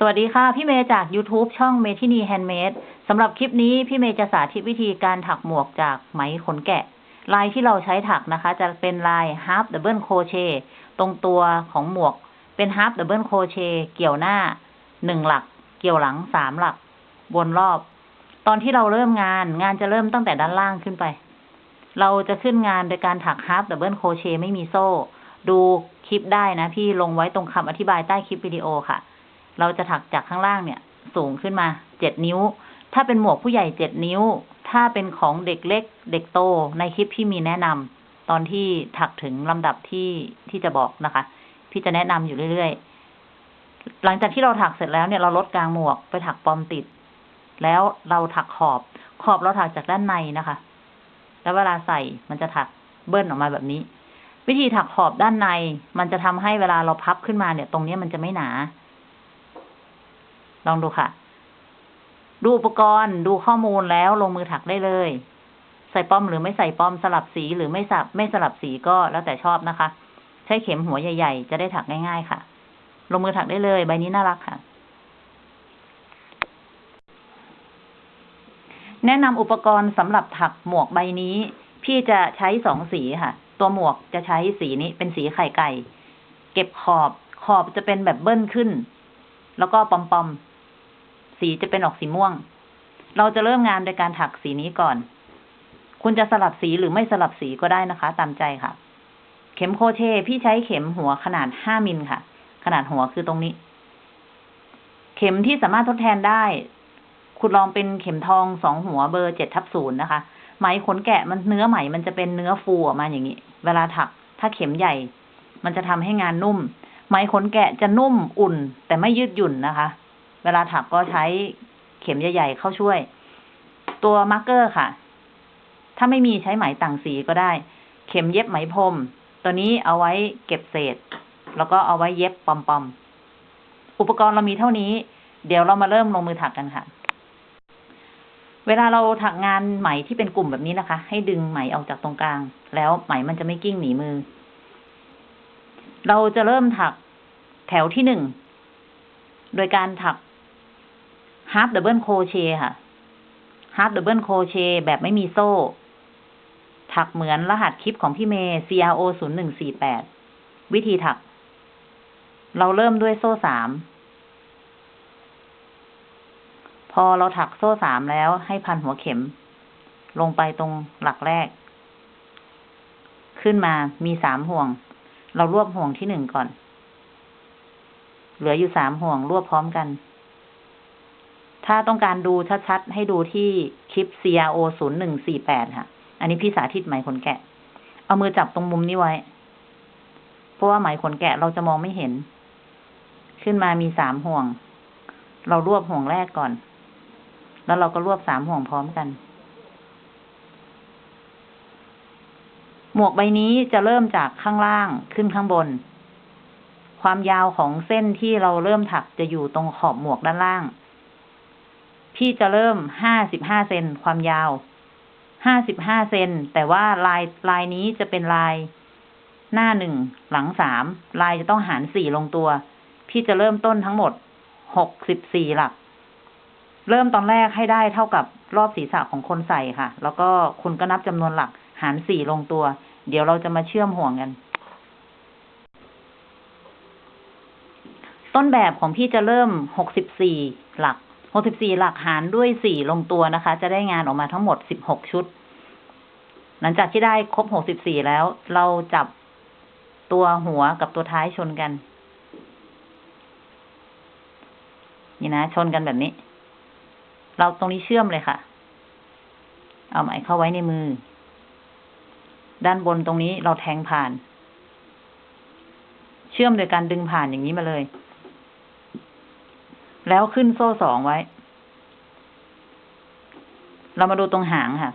สวัสดีค่ะ พี่เมย์จาก YouTube ช่องเมทินี Handmade สำหรับคลิปนี้พี่เมย์จะสาธิตวิธีการถักหมวกจากไหมขนแกะ ลายที่เราใช้ถักนะคะ จะเป็นลาย half double crochet ตรงตัวของหมวกเป็น half double crochet เกี่ยวหน้าหนึ่งหลัก เกี่ยวหลังสามหลัก วนรอบ ตอนที่เราเริ่มงานงานจะเริ่มตั้งแต่ด้านล่างขึ้นไป เราจะขึ้นงานโดยการถัก half double crochet ไม่มีโซ่ ดูคลิปได้นะพี่ลงไว้ตรงคำอธิบายใต้คลิปวิดีโอค่ะ เราจะถักจากข้างล่างเนี่ย สูงขึ้นมาเจ็ดนิ้ว ถ้าเป็นหมวกผู้ใหญ่เจ็ดนิ้ว ถ้าเป็นของเด็กเล็ก เด็กโตในคลิปพี่มีแนะนำตอนที่ถักถึงลำดับที่ที่จะบอกนะคะ พี่จะแนะนำอยู่เรื่อยๆ หลังจากที่เราถักเสร็จแล้วเนี่ยเราลดกลางหมวกไปถักปอมติด แล้วเราถักขอบ ขอบเราถักจากด้านในนะคะ แล้วเวลาใส่มันจะถักเบิ้ลออกมาแบบนี้ วิธีถักขอบด้านใน มันจะทำให้เวลาเราพับขึ้นมาเนี่ย ตรงนี้มันจะไม่หนา ลองดูค่ะ ดูอุปกรณ์ดูข้อมูลแล้วลงมือถักได้เลย ใส่ป้อมหรือไม่ใส่ป้อมสลับสีหรือไม่สับไม่สลับสีก็แล้วแต่ชอบนะคะ ใช้เข็มหัวใหญ่ ๆ จะได้ถักง่าย ๆ ค่ะ ลงมือถักได้เลย ใบนี้น่ารักค่ะ แนะนำอุปกรณ์สำหรับถักหมวกใบนี้ พี่จะใช้สองสีค่ะ ตัวหมวกจะใช้สีนี้เป็นสีไข่ไก่ เก็บขอบขอบจะเป็นแบบเบิ้ลขึ้น แล้วก็ปอมปอมๆ สีจะเป็นออกสีม่วง เราจะเริ่มงานโดยการถักสีนี้ก่อน คุณจะสลับสีหรือไม่สลับสีก็ได้นะคะ ตามใจค่ะ เข็มโคเชพี่ใช้เข็มหัวขนาดห้ามิลค่ะ ขนาดหัวคือตรงนี้ เข็มที่สามารถทดแทนได้ คุณลองเป็นเข็มทองสองหัวเบอร์เจ็ดทับศูนย์นะคะไหมขนแกะมันเนื้อไหมมันจะเป็นเนื้อฟูออกมาอย่างนี้ เวลาถัก ถ้าเข็มใหญ่ มันจะทำให้งานนุ่ม ไหมขนแกะจะนุ่มอุ่น แต่ไม่ยืดหยุ่นนะคะ เวลาถักก็ใช้เข็มใหญ่ๆเข้าช่วย ตัว marker ค่ะ ถ้าไม่มีใช้ไหมต่างสีก็ได้ เข็มเย็บไหมพรม ตัวนี้เอาไว้เก็บเศษ แล้วก็เอาไว้เย็บปอมๆ อุปกรณ์เรามีเท่านี้ เดี๋ยวเรามาเริ่มลงมือถักกันค่ะ เวลาเราถักงานไหมที่เป็นกลุ่มแบบนี้นะคะ ให้ดึงไหมออกจากตรงกลาง แล้วไหมมันจะไม่กิ้งหนีมือ เราจะเริ่มถักแถวที่หนึ่ง โดยการถัก half double crochet ค่ะ half double crochet แบบไม่มีโซ่ ถักเหมือนรหัสคลิปของพี่เมย์ CRO ศูนย์หนึ่งสี่แปดวิธีถัก เราเริ่มด้วยโซ่สามพอเราถักโซ่สามแล้วให้พันหัวเข็ม ลงไปตรงหลักแรก ขึ้นมามีสามห่วง เรารวบห่วงที่หนึ่งก่อน เหลืออยู่สามห่วงรวบพร้อมกัน ถ้าต้องการดูชัดๆ ให้ดูที่คลิป CRO ศูนย์หนึ่งสี่แปดค่ะ อันนี้พี่สาธิตไหมขนแกะ เอามือจับตรงมุมนี้ไว้ เพราะว่าไหมขนแกะเราจะมองไม่เห็น ขึ้นมามีสามห่วง เรารวบห่วงแรกก่อน แล้วเราก็รวบสามห่วงพร้อมกัน หมวกใบนี้จะเริ่มจากข้างล่างขึ้นข้างบน ความยาวของเส้นที่เราเริ่มถักจะอยู่ตรงขอบหมวกด้านล่าง พี่จะเริ่มห้าสิบห้าเซนความยาวห้าสิบห้าเซนแต่ว่าลายลายนี้จะเป็นลายหน้าหนึ่งหลังสามลายจะต้องหารสี่ลงตัว พี่จะเริ่มต้นทั้งหมดหกสิบสี่หลัก เริ่มตอนแรกให้ได้เท่ากับรอบศีรษะของคนใส่ค่ะ แล้วก็คุณก็นับจำนวนหลักหารสี่ลงตัว เดี๋ยวเราจะมาเชื่อมห่วงกัน ต้นแบบของพี่จะเริ่มหกสิบสี่หลัก หกสิบสี่หลักหารด้วยสี่ลงตัวนะคะ จะได้งานออกมาทั้งหมดสิบหกชุด หลังจากที่ได้ครบหกสิบสี่แล้ว เราจับตัวหัวกับตัวท้ายชนกัน นี่นะ ชนกันแบบนี้ เราตรงนี้เชื่อมเลยค่ะ เอาไหมเข้าไว้ในมือ ด้านบนตรงนี้เราแทงผ่าน เชื่อมโดยการดึงผ่านอย่างนี้มาเลย แล้วขึ้นโซ่สองไว้ เรามาดูตรงหางค่ะ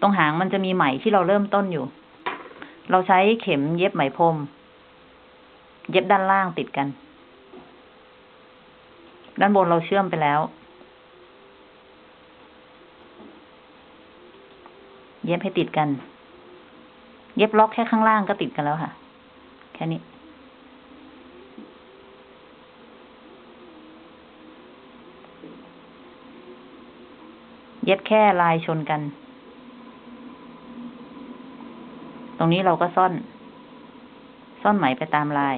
ตรงหางมันจะมีไหมที่เราเริ่มต้นอยู่ เราใช้เข็มเย็บไหมพรม เย็บด้านล่างติดกัน ด้านบนเราเชื่อมไปแล้ว เย็บให้ติดกัน เย็บล็อกแค่ข้างล่างก็ติดกันแล้วค่ะ แค่นี้ ย็ดแค่ลายชนกัน ตรงนี้เราก็ซ่อน ซ่อนไหมไปตามลาย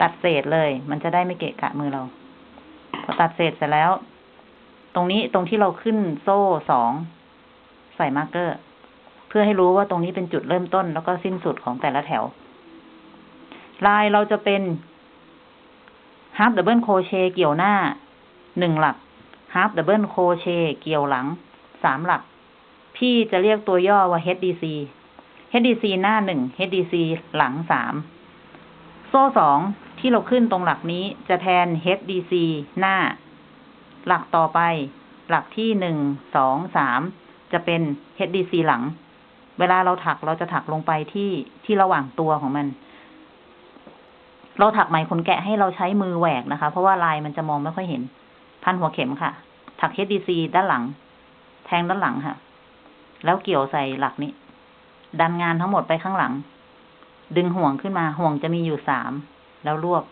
ตัดเศษเลย มันจะได้ไม่เกะกะมือเรา พอตัดเศษเสร็จแล้ว ตรงนี้ตรงที่เราขึ้นโซ่สองใส่ marker เพื่อให้รู้ว่าตรงนี้เป็นจุดเริ่มต้นแล้วก็สิ้นสุดของแต่ละแถว ลายเราจะเป็น half double crochet เกี่ยวหน้า หนึ่งหลัก half double crochet เกี่ยวหลังสามหลัก พี่จะเรียกตัวย่อว่า HDC HDC หน้าหนึ่ง HDC หลังสามโซ่สองที่เราขึ้นตรงหลักนี้จะแทน HDC หน้า หลักต่อไป หลักที่หนึ่งสองสามจะเป็น HDC หลัง เวลาเราถักเราจะถักลงไปที่ที่ระหว่างตัวของมัน เราถักไหมขนแกะให้เราใช้มือแหวกนะคะ เพราะว่าลายมันจะมองไม่ค่อยเห็น พันหัวเข็มค่ะ ถัก HDC ด้านหลัง แทงด้านหลังค่ะ แล้วเกี่ยวใส่หลักนี้ ดันงานทั้งหมดไปข้างหลัง ดึงห่วงขึ้นมาห่วงจะมีอยู่สามแล้วรวบ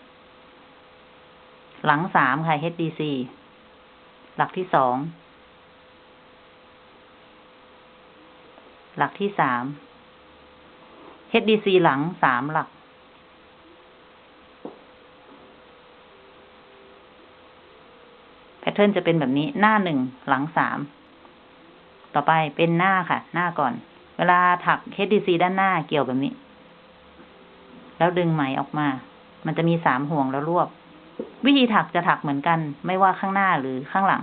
หลังสามค่ะ HDC หลักที่สอง หลักที่สาม HDC หลังสามหลัก แพ ทเทิร์นจะเป็นแบบนี้หน้าหนึ่งหลังสาม ต่อไปเป็นหน้าค่ะ หน้าก่อน เวลาถัก HDC ด้านหน้าเกี่ยวแบบนี้ แล้วดึงไหมออกมา มันจะมีสามห่วงแล้วรวบ วิธีถักจะถักเหมือนกัน ไม่ว่าข้างหน้าหรือข้างหลัง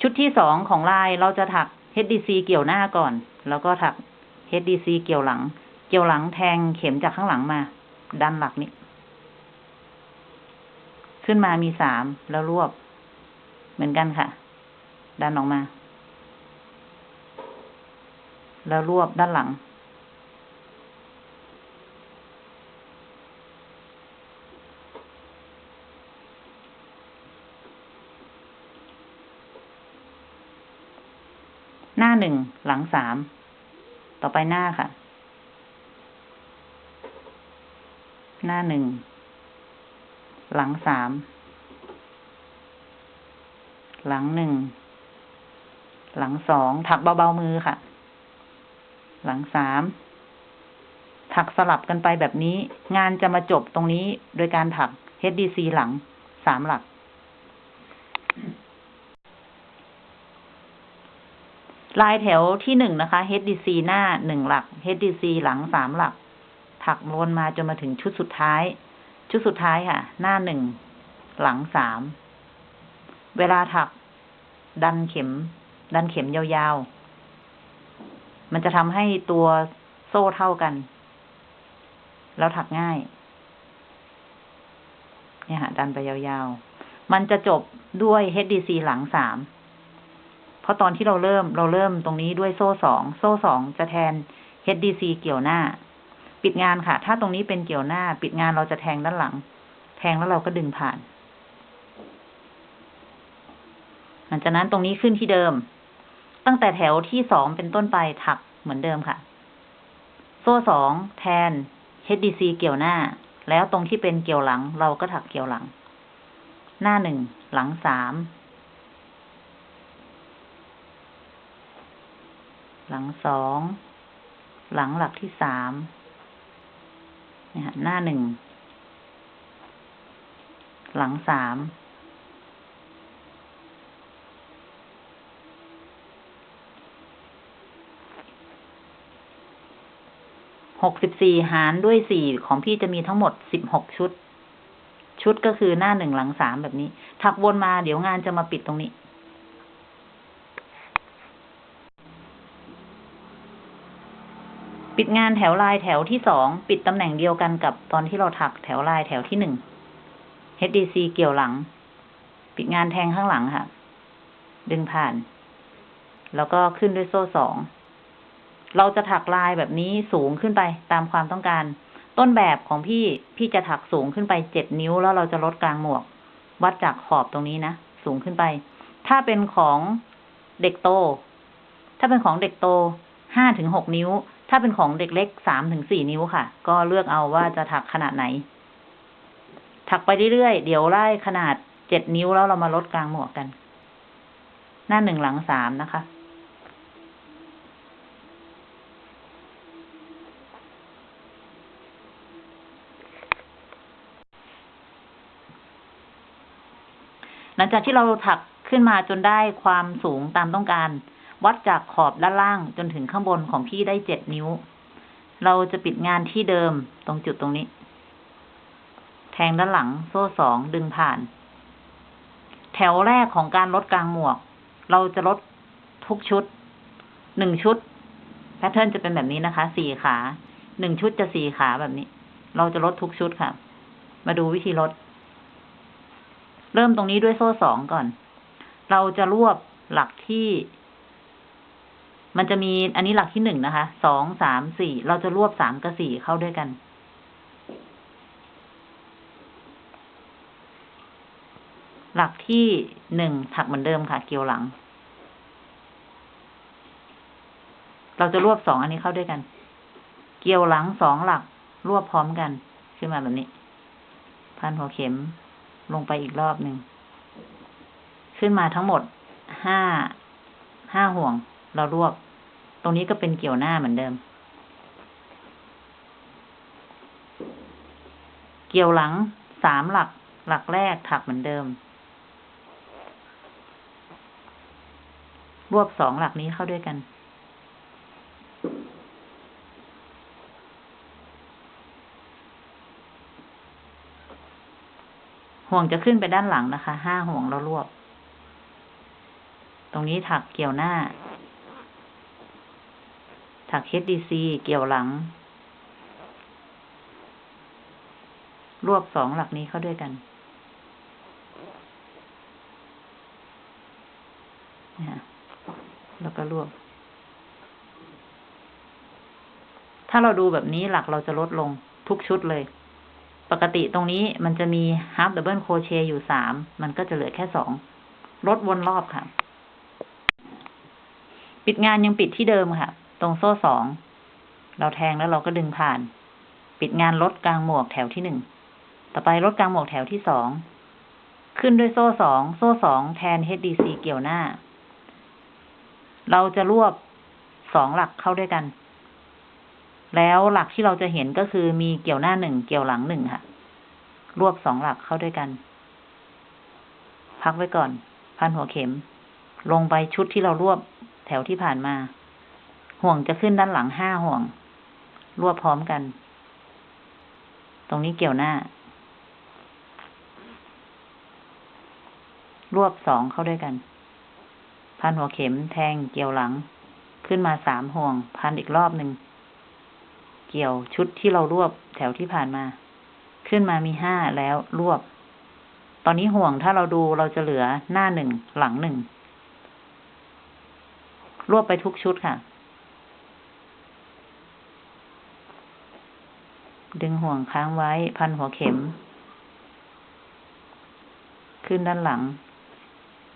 ชุดที่สองของลายเราจะถัก HDC เกี่ยวหน้าก่อน แล้วก็ถัก HDC เกี่ยวหลัง เกี่ยวหลังแทงเข็มจากข้างหลังมา ดันหลักนี้ ขึ้นมามีสามแล้วรวบ เหมือนกันค่ะ ดันออกมา แล้วรวบด้านหลัง หน้าหนึ่งหลังสามต่อไปหน้าค่ะ หน้าหนึ่ง หลังสาม หลังหนึ่ง หลังสอง ถักเบาๆมือค่ะ หลังสาม ถักสลับกันไปแบบนี้ งานจะมาจบตรงนี้โดยการถัก HDC หลังสามหลัก ลายแถวที่หนึ่งนะคะ HDC หน้าหนึ่งหลัก HDC หลังสามหลัก ถักวนมาจนมาถึงชุดสุดท้าย ชุดสุดท้ายค่ะ หน้าหนึ่ง หลังสาม เวลาถัก ดันเข็ม ดันเข็มยาวๆ มันจะทำให้ตัวโซ่เท่ากัน แล้วถักง่าย เนี่ยค่ะดันไปยาวๆ มันจะจบด้วย HDC หลังสาม เพราะตอนที่เราเริ่มเราเริ่มตรงนี้ด้วยโซ่สอง โซ่สองจะแทน HDC เกี่ยวหน้า ปิดงานค่ะ ถ้าตรงนี้เป็นเกี่ยวหน้า ปิดงานเราจะแทงด้านหลัง แทงแล้วเราก็ดึงผ่าน หลังจากนั้นตรงนี้ขึ้นที่เดิม ตั้งแต่แถวที่สองเป็นต้นไปถักเหมือนเดิมค่ะ โซ่สองแทน HDC เกี่ยวหน้า แล้วตรงที่เป็นเกี่ยวหลัง เราก็ถักเกี่ยวหลัง หน้าหนึ่งหลังสามหลังสอง หลังหลักที่สาม เนี่ยหน้าหนึ่ง หลังสาม หกสิบสี่หารด้วยสี่ของพี่จะมีทั้งหมดสิบหกชุด ชุดก็คือหน้าหนึ่งหลังสามแบบนี้ ถักวนมาเดี๋ยวงานจะมาปิดตรงนี้ ปิดงานแถวลายแถวที่สองปิดตำแหน่งเดียวกันกับตอนที่เราถักแถวลายแถวที่หนึ่ง HDC เกี่ยวหลัง ปิดงานแทงข้างหลังค่ะ ดึงผ่าน แล้วก็ขึ้นด้วยโซ่สอง เราจะถักลายแบบนี้สูงขึ้นไปตามความต้องการ ต้นแบบของพี่พี่จะถักสูงขึ้นไปเจ็ดนิ้วแล้วเราจะลดกลางหมวก วัดจากขอบตรงนี้นะ สูงขึ้นไป ถ้าเป็นของเด็กโต ถ้าเป็นของเด็กโตห้าถึงหกนิ้ว ถ้าเป็นของเด็กเล็กสามถึงสี่นิ้วค่ะ ก็เลือกเอาว่าจะถักขนาดไหน ถักไปเรื่อยๆ เดี๋ยวไล่ขนาดเจ็ดนิ้วแล้วเรามาลดกลางหมวกกัน หน้าหนึ่งหลังสามนะคะ หลังจากที่เราถักขึ้นมาจนได้ความสูงตามต้องการ วัดจากขอบด้านล่างจนถึงข้างบนของพี่ได้เจ็ดนิ้ว เราจะปิดงานที่เดิมตรงจุดตรงนี้ แทงด้านหลังโซ่สองดึงผ่าน แถวแรกของการลดกลางหมวก เราจะลดทุกชุดหนึ่งชุดแพทเทิร์นจะเป็นแบบนี้นะคะ สี่ขา หนึ่งชุดจะสี่ขาแบบนี้ เราจะลดทุกชุดค่ะ มาดูวิธีลด เริ่มตรงนี้ด้วยโซ่สองก่อน เราจะรวบหลักที่ มันจะมีอันนี้หลักที่หนึ่งนะคะ สอง สาม สี่ เราจะรวบสามกับสี่เข้าด้วยกัน หลักที่หนึ่งถักเหมือนเดิมค่ะ เกี่ยวหลัง เราจะรวบสองอันนี้เข้าด้วยกัน เกี่ยวหลังสองหลัก รวบพร้อมกัน ขึ้นมาแบบนี้ พันหัวเข็มลงไปอีกรอบหนึ่ง ขึ้นมาทั้งหมดห้า ห้าห่วง เรารวบตรงนี้ก็เป็นเกี่ยวหน้าเหมือนเดิม เกี่ยวหลังสามหลัก หลักแรกถักเหมือนเดิม รวบสองหลักนี้เข้าด้วยกันห่วงจะขึ้นไปด้านหลังนะคะ ห้าห่วงเรารวบ ตรงนี้ถักเกี่ยวหน้า ถัก HDC เกี่ยวหลัง รวบสองหลักนี้เข้าด้วยกันนะแล้วก็รวบ ถ้าเราดูแบบนี้หลักเราจะลดลงทุกชุดเลย ปกติตรงนี้มันจะมี half double crochet อยู่สาม มันก็จะเหลือแค่สอง ลดวนรอบค่ะ ปิดงานยังปิดที่เดิมค่ะ ตรงโซ่สอง เราแทงแล้วเราก็ดึงผ่าน ปิดงานลดกลางหมวกแถวที่หนึ่ง ต่อไปลดกลางหมวกแถวที่สอง ขึ้นด้วยโซ่สอง โซ่สองแทน HDC เกี่ยวหน้า เราจะรวบสองหลักเข้าด้วยกัน แล้วหลักที่เราจะเห็นก็คือมีเกี่ยวหน้าหนึ่ง เกี่ยวหลังหนึ่งค่ะ รวบสองหลักเข้าด้วยกัน พักไว้ก่อน พันหัวเข็ม ลงไปชุดที่เรารวบแถวที่ผ่านมา ห่วงจะขึ้นด้านหลังห้าห่วง รวบพร้อมกัน ตรงนี้เกี่ยวหน้า รวบสองเข้าด้วยกัน พันหัวเข็มแทงเกี่ยวหลัง ขึ้นมาสามห่วง พันอีกรอบหนึ่ง เกี่ยวชุดที่เรารวบแถวที่ผ่านมา ขึ้นมามีห้าแล้วรวบ ตอนนี้ห่วงถ้าเราดูเราจะเหลือหน้าหนึ่งหลังหนึ่งรวบไปทุกชุดค่ะ ดึงห่วงค้างไว้ พันหัวเข็ม ขึ้นด้านหลัง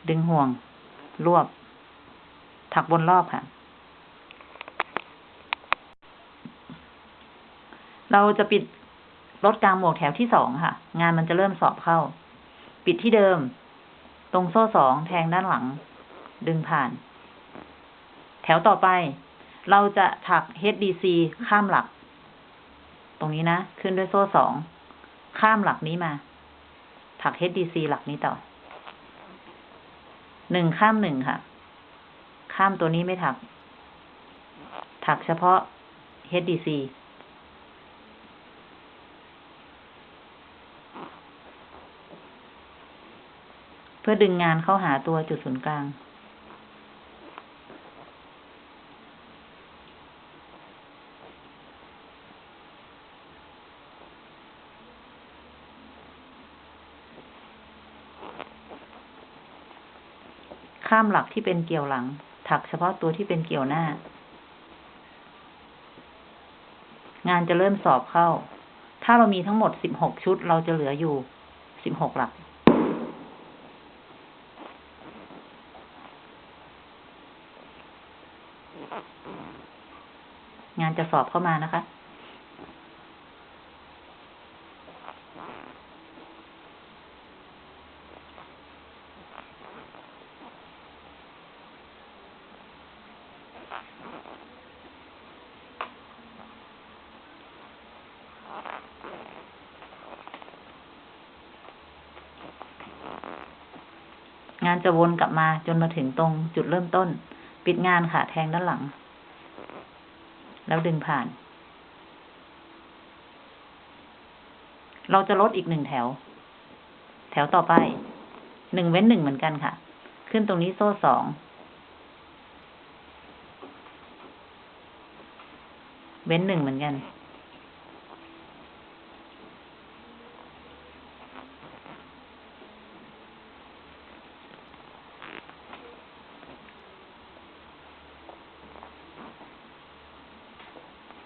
ดึงห่วง รวบ ถักบนรอบค่ะ เราจะปิดลดกลางหมวกแถวที่สองค่ะ งานมันจะเริ่มสอบเข้า ปิดที่เดิม ตรงโซ่สองแทงด้านหลัง ดึงผ่าน แถวต่อไป เราจะถัก HDC ข้ามหลัก รงนี้นะ ขึ้นด้วยโซ่สอง ข้ามหลักนี้มา ถัก HDC หลักนี้ต่อ หนึ่งข้ามหนึ่งค่ะ ข้ามตัวนี้ไม่ถัก ถักเฉพาะ HDC เพื่อดึงงานเข้าหาตัวจุดศูนย์กลาง ข้ามหลักที่เป็นเกี่ยวหลัง ถักเฉพาะตัวที่เป็นเกี่ยวหน้า งานจะเริ่มสอบเข้า ถ้าเรามีทั้งหมดสิบหกชุด เราจะเหลืออยู่สิบหกหลัก งานจะสอบเข้ามานะคะ งานจะวนกลับมาจนมาถึงตรงจุดเริ่มต้น ปิดงานค่ะ แทงด้านหลัง แล้วดึงผ่าน เราจะลดอีกหนึ่งแถว แถวต่อไป หนึ่งเว้นหนึ่งเหมือนกันค่ะ ขึ้นตรงนี้โซ่สองเว้นหนึ่งเหมือนกัน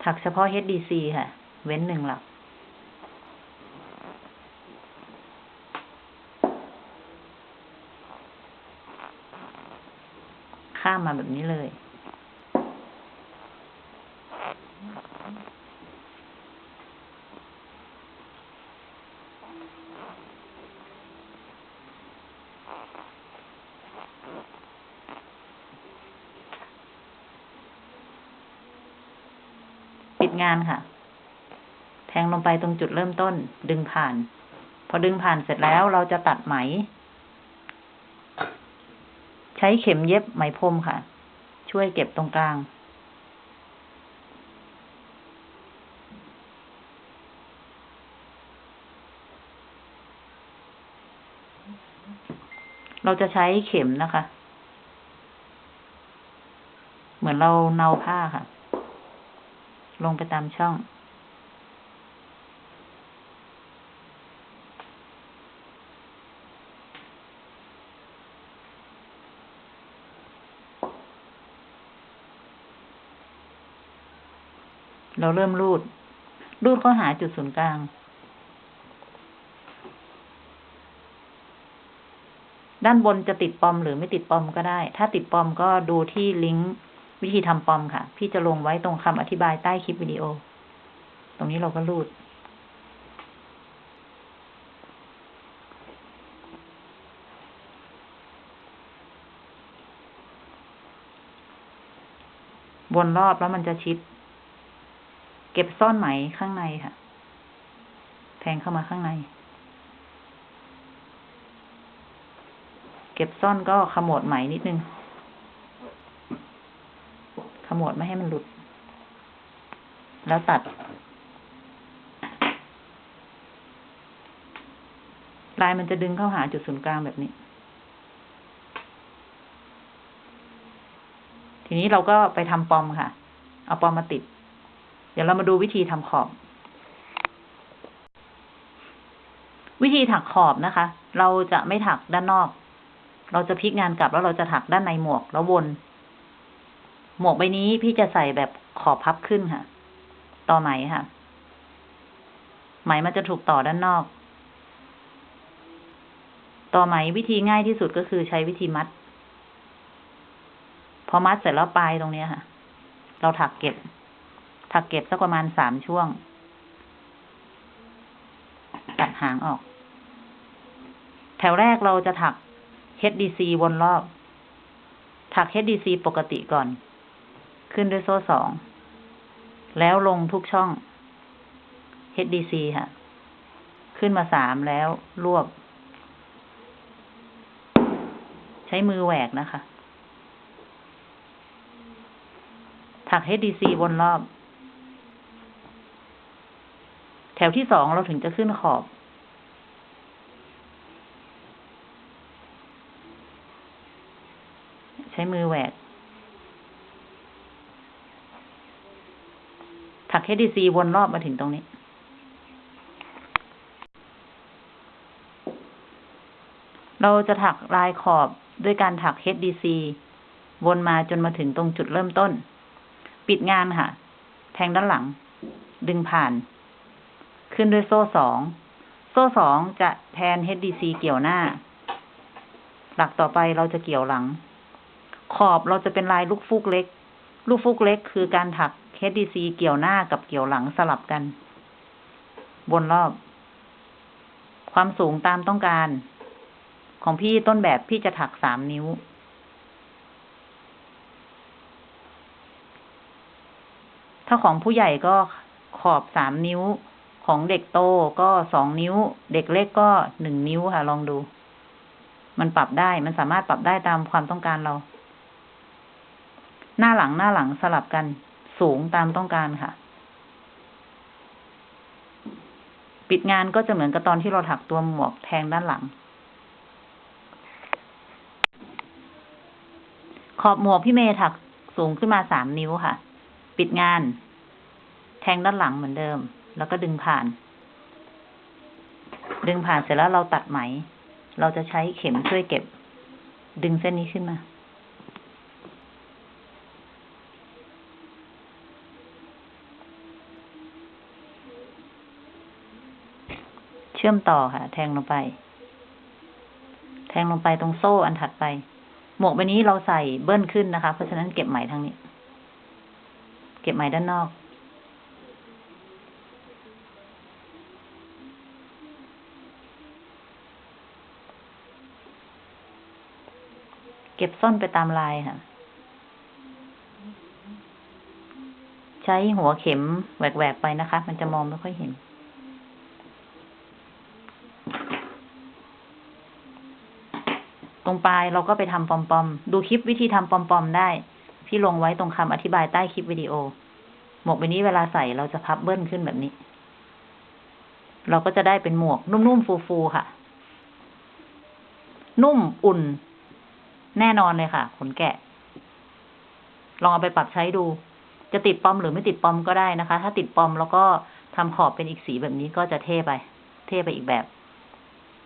ถักเฉพาะ HDC ค่ะ เว้นหนึ่งหลัก ข้ามมาแบบนี้เลยานค่ะ แทงลงไปตรงจุดเริ่มต้น ดึงผ่าน พอดึงผ่านเสร็จแล้วเราจะตัดไหม ใช้เข็มเย็บไหมพรมค่ะ ช่วยเก็บตรงกลางเราจะใช้เข็มนะคะ เหมือนเราเนาผ้าค่ะ ลงไปตามช่อง เราเริ่มรูด รูดเข้าหาจุดศูนย์กลางด้านบนจะติดปอมหรือไม่ติดปอมก็ได้ ถ้าติดปอมก็ดูที่ลิงก์ วิธีทำปอมค่ะ พี่จะลงไว้ตรงคำอธิบายใต้คลิปวิดีโอ ตรงนี้เราก็รูด วนรอบแล้วมันจะชิด เก็บซ่อนไหมข้างในค่ะ แทงเข้ามาข้างใน เก็บซ่อนก็ขมวดไหมนิดนึง ขมวดไม่ให้มันหลุด แล้วตัด ลายมันจะดึงเข้าหาจุดศูนย์กลางแบบนี้ ทีนี้เราก็ไปทำปอมค่ะ เอาปอมมาติด เดี๋ยวเรามาดูวิธีทำขอบ วิธีถักขอบนะคะ เราจะไม่ถักด้านนอก เราจะพลิกงานกลับแล้วเราจะถักด้านในหมวกแล้ววน หมวกใบนี้พี่จะใส่แบบขอบพับขึ้นค่ะ ต่อไหมค่ะ ไหมมันจะถูกต่อด้านนอก ต่อไหมวิธีง่ายที่สุดก็คือใช้วิธีมัด พอมัดเสร็จแล้วปลายตรงนี้ค่ะ เราถักเก็บ ถักเก็บสักประมาณสามช่วง ตัดหางออก แถวแรกเราจะถัก HDC วนรอบ ถัก HDC ปกติก่อน ขึ้นด้วยโซ่สอง แล้วลงทุกช่อง HDC ค่ะ ขึ้นมาสามแล้วรวบ ใช้มือแหวกนะคะ ถัก HDC วนรอบ แถวที่สองเราถึงจะขึ้นขอบใช้มือแหวก ถัก HDC วนรอบมาถึงตรงนี้ เราจะถักลายขอบด้วยการถัก HDC วนมาจนมาถึงตรงจุดเริ่มต้น ปิดงานค่ะ แทงด้านหลัง ดึงผ่าน ขึ้นด้วยโซ่สอง โซ่สองจะแทน HDC เกี่ยวหน้า หลักต่อไปเราจะเกี่ยวหลัง ขอบเราจะเป็นลายลูกฟูกเล็ก ลูกฟูกเล็กคือการถัก HDC เกี่ยวหน้ากับเกี่ยวหลังสลับกัน บนรอบ ความสูงตามต้องการ ของพี่ต้นแบบพี่จะถักสามนิ้ว ถ้าของผู้ใหญ่ก็ขอบสามนิ้ว ของเด็กโตก็สองนิ้ว เด็กเล็กก็หนึ่งนิ้วค่ะ ลองดู มันปรับได้ มันสามารถปรับได้ตามความต้องการเรา หน้าหลังหน้าหลังสลับกัน สูงตามต้องการค่ะ ปิดงานก็จะเหมือนกับตอนที่เราถักตัวหมวกแทงด้านหลัง ขอบหมวกพี่เมย์ถักสูงขึ้นมาสามนิ้วค่ะ ปิดงาน แทงด้านหลังเหมือนเดิม แล้วก็ดึงผ่าน ดึงผ่านเสร็จแล้วเราตัดไหม เราจะใช้เข็มช่วยเก็บ ดึงเส้นนี้ขึ้นมา เชื่อมต่อค่ะ แทงลงไป แทงลงไปตรงโซ่อันถัดไป หมวกใบนี้เราใส่เบิ้ลขึ้นนะคะ เพราะฉะนั้นเก็บไหมทางนี้ เก็บไหมด้านนอกเก็บซ่อนไปตามลายค่ะ ใช้หัวเข็มแหวกๆไปนะคะ มันจะมองไม่ค่อยเห็น ตรงปลายเราก็ไปทำปอมๆดูคลิปวิธีทำปอมๆได้พี่ลงไว้ตรงคำอธิบายใต้คลิปวิดีโอ หมวกใบนี้เวลาใส่เราจะพับเบิ้ลขึ้นแบบนี้ เราก็จะได้เป็นหมวกนุ่มๆฟูๆค่ะ นุ่มอุ่น แน่นอนเลยค่ะขนแกะ ลองเอาไปปรับใช้ดู จะติด pom หรือไม่ติด pom ก็ได้นะคะ ถ้าติด pom แล้วก็ทำขอบเป็นอีกสีแบบนี้ก็จะเท่ไป เท่ไปอีกแบบ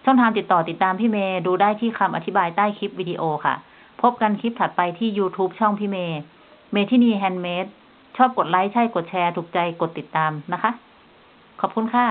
ช่องทางติดต่อติดตามพี่เมย์ดูได้ที่คำอธิบายใต้คลิปวิดีโอค่ะ พบกันคลิปถัดไปที่ YouTube ช่องพี่เมย์เมทินี Handmade ชอบกดไลค์ใช่กดแชร์ถูกใจกดติดตามนะคะ ขอบคุณค่ะ